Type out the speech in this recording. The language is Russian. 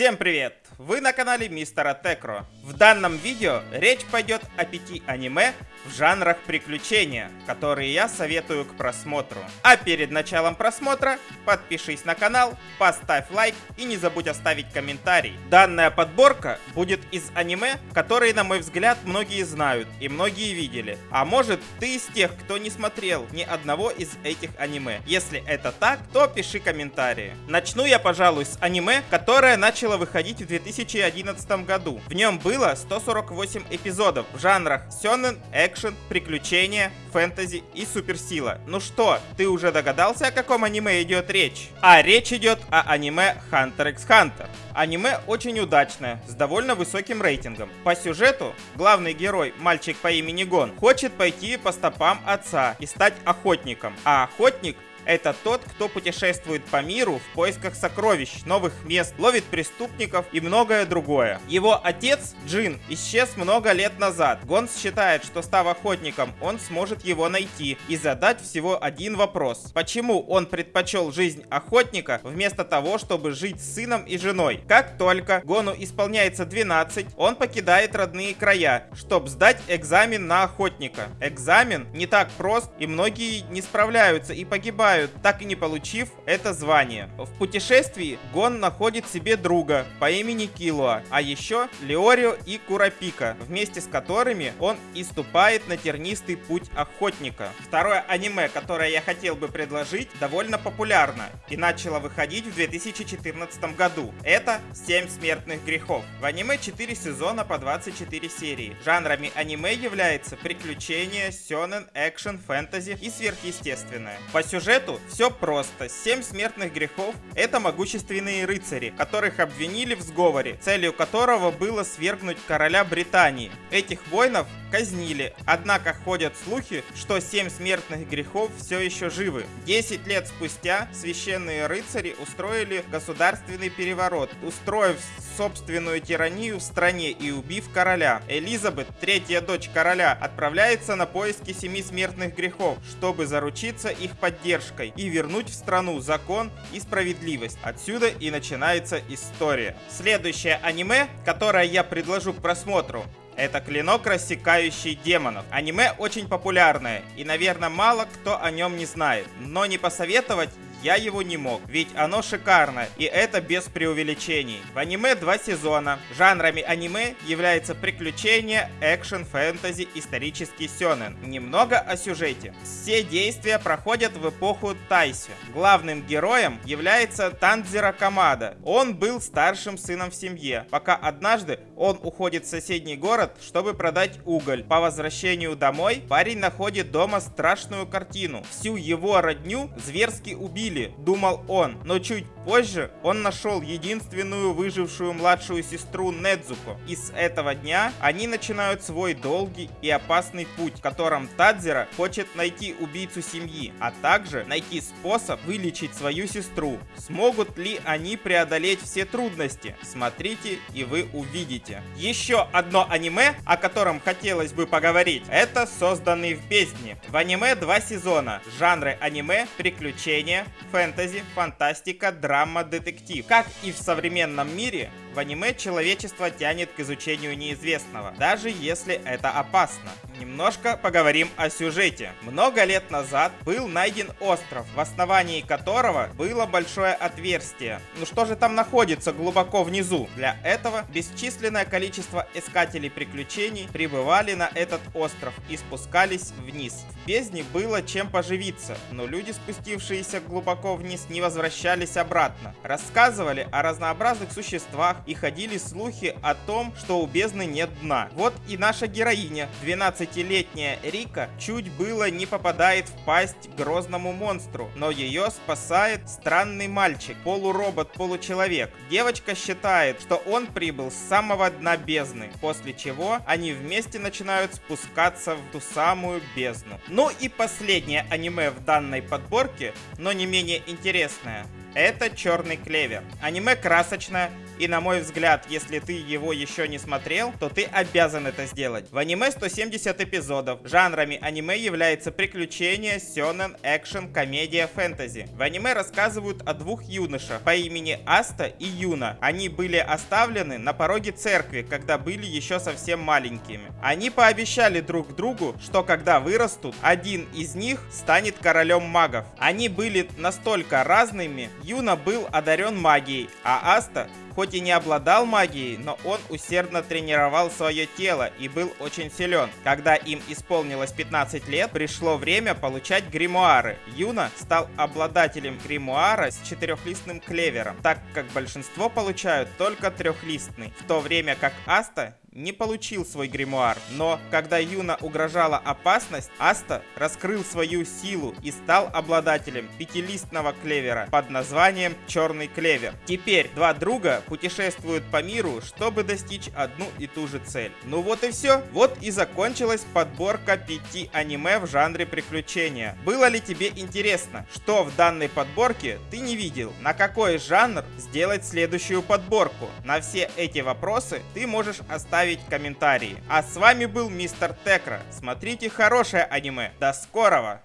Всем привет! Вы на канале Мистера Текро. В данном видео речь пойдет о пяти аниме в жанрах приключения, которые я советую к просмотру. А перед началом просмотра подпишись на канал, поставь лайк и не забудь оставить комментарий. Данная подборка будет из аниме, которые, на мой взгляд, многие знают и многие видели. А может, ты из тех, кто не смотрел ни одного из этих аниме. Если это так, то пиши комментарии. Начну я, пожалуй, с аниме, которое начало выходить в 2011 году. В нем было 148 эпизодов в жанрах сёнэн, экшен, приключения, фэнтези и суперсила. Ну что, ты уже догадался, о каком аниме идет речь? А речь идет о аниме Hunter x Hunter. Аниме очень удачное, с довольно высоким рейтингом. По сюжету, главный герой, мальчик по имени Гон, хочет пойти по стопам отца и стать охотником. А охотник это тот, кто путешествует по миру в поисках сокровищ, новых мест, ловит преступников и многое другое. Его отец, Джин, исчез много лет назад. Гонс считает, что став охотником, он сможет его найти и задать всего один вопрос. Почему он предпочел жизнь охотника вместо того, чтобы жить с сыном и женой? Как только Гону исполняется 12, он покидает родные края, чтобы сдать экзамен на охотника. Экзамен не так прост и многие не справляются и погибают погибают, так и не получив это звание. В путешествии Гон находит себе друга по имени Килуа, а еще Леорио и Курапика, вместе с которыми он иступает на тернистый путь охотника. Второе аниме, которое я хотел бы предложить, довольно популярно и начало выходить в 2014 году. Это «Семь смертных грехов». В аниме 4 сезона по 24 серии. Жанрами аниме является приключения, сёнэн, экшен, фэнтези и сверхъестественное. По сюжету сюжету все просто. Семь смертных грехов — это могущественные рыцари, которых обвинили в сговоре, целью которого было свергнуть короля Британии. Этих воинов казнили, однако ходят слухи, что семь смертных грехов все еще живы. Десять лет спустя священные рыцари устроили государственный переворот, устроив собственную тиранию в стране и убив короля. Элизабет, третья дочь короля, отправляется на поиски семи смертных грехов, чтобы заручиться их поддержкой поддержкой и вернуть в страну закон и справедливость. Отсюда и начинается история. Следующее аниме, которое я предложу к просмотру, это клинок, рассекающий демонов. Аниме очень популярное, и, наверное, мало кто о нем не знает. Но не посоветовать я его не мог, ведь оно шикарно, и это без преувеличений. В аниме два сезона. Жанрами аниме является приключения, экшен, фэнтези, исторический сёнэн. Немного о сюжете. Все действия проходят в эпоху Тайси. Главным героем является Танзера Камада. Он был старшим сыном в семье, пока однажды он уходит в соседний город, чтобы продать уголь. По возвращению домой парень находит дома страшную картину. Всю его родню зверски убили убили, думал он, но чуть позже он нашел единственную выжившую младшую сестру Недзуко. И с этого дня они начинают свой долгий и опасный путь, в котором Тадзера хочет найти убийцу семьи, а также найти способ вылечить свою сестру. Смогут ли они преодолеть все трудности? Смотрите и вы увидите. Еще одно аниме, о котором хотелось бы поговорить, это созданный в бездне. В аниме два сезона. Жанры аниме, приключения, фэнтези, фантастика, драма, детектив. Как и в современном мире, в аниме человечество тянет к изучению неизвестного, даже если это опасно. Немножко поговорим о сюжете. Много лет назад был найден остров, в основании которого было большое отверстие. Ну что же там находится глубоко внизу? Для этого бесчисленное количество искателей приключений прибывали на этот остров и спускались вниз. В бездне было чем поживиться, но люди, спустившиеся глубоко вниз, не возвращались обратно. Рассказывали о разнообразных существах, и ходили слухи о том, что у бездны нет дна. Вот и наша героиня, 12-летняя Рика, чуть было не попадает в пасть грозному монстру, но ее спасает странный мальчик, полуробот-получеловек. Девочка считает, что он прибыл с самого дна бездны, после чего они вместе начинают спускаться в ту самую бездну. Ну и последнее аниме в данной подборке, но не менее интересное. Это Черный клевер. Аниме красочное, И на мой взгляд, если ты его еще не смотрел, то ты обязан это сделать. В аниме 170 эпизодов. Жанрами аниме является приключения, сёнэн, экшен, комедия, фэнтези. В аниме рассказывают о двух юношах по имени Аста и Юна. Они были оставлены на пороге церкви, когда были еще совсем маленькими. Они пообещали друг другу, что когда вырастут, один из них станет королем магов. Они были настолько разными, Юна был одарен магией, а Аста хоть и не обладал магией, но он усердно тренировал свое тело и был очень силен. Когда им исполнилось 15 лет, пришло время получать гримуары. Юна стал обладателем гримуара с четырехлистным клевером, так как большинство получают только трехлистный, в то время как Аста не получил свой гримуар, но когда Юна угрожала опасность, Аста раскрыл свою силу и стал обладателем пятилистного клевера под названием Черный клевер. Теперь два друга путешествуют по миру, чтобы достичь одну и ту же цель. Ну вот и все. Вот и закончилась подборка пяти аниме в жанре приключения. Было ли тебе интересно, что в данной подборке ты не видел? На какой жанр сделать следующую подборку? На все эти вопросы ты можешь оставить оставить комментарии. А с вами был Мистер Текра. Смотрите хорошее аниме. До скорого!